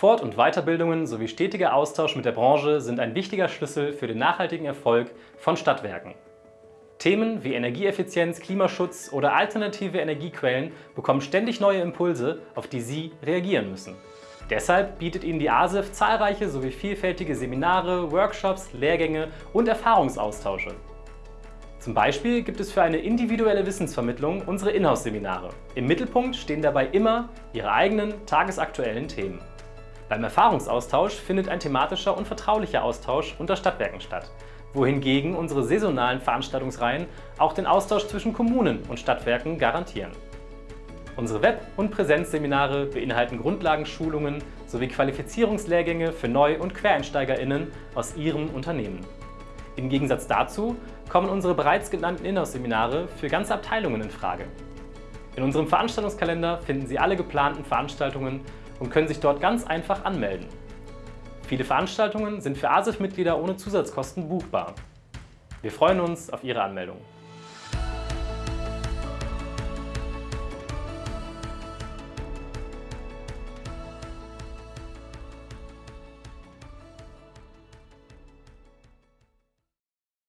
Fort- und Weiterbildungen sowie stetiger Austausch mit der Branche sind ein wichtiger Schlüssel für den nachhaltigen Erfolg von Stadtwerken. Themen wie Energieeffizienz, Klimaschutz oder alternative Energiequellen bekommen ständig neue Impulse, auf die Sie reagieren müssen. Deshalb bietet Ihnen die ASIF zahlreiche sowie vielfältige Seminare, Workshops, Lehrgänge und Erfahrungsaustausche. Zum Beispiel gibt es für eine individuelle Wissensvermittlung unsere Inhouse-Seminare. Im Mittelpunkt stehen dabei immer Ihre eigenen tagesaktuellen Themen. Beim Erfahrungsaustausch findet ein thematischer und vertraulicher Austausch unter Stadtwerken statt, wohingegen unsere saisonalen Veranstaltungsreihen auch den Austausch zwischen Kommunen und Stadtwerken garantieren. Unsere Web- und Präsenzseminare beinhalten Grundlagenschulungen sowie Qualifizierungslehrgänge für Neu- und QuereinsteigerInnen aus Ihrem Unternehmen. Im Gegensatz dazu kommen unsere bereits genannten Inhouse-Seminare für ganze Abteilungen in Frage. In unserem Veranstaltungskalender finden Sie alle geplanten Veranstaltungen und können sich dort ganz einfach anmelden. Viele Veranstaltungen sind für ASIF-Mitglieder ohne Zusatzkosten buchbar. Wir freuen uns auf Ihre Anmeldung.